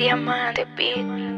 Diamante Beat.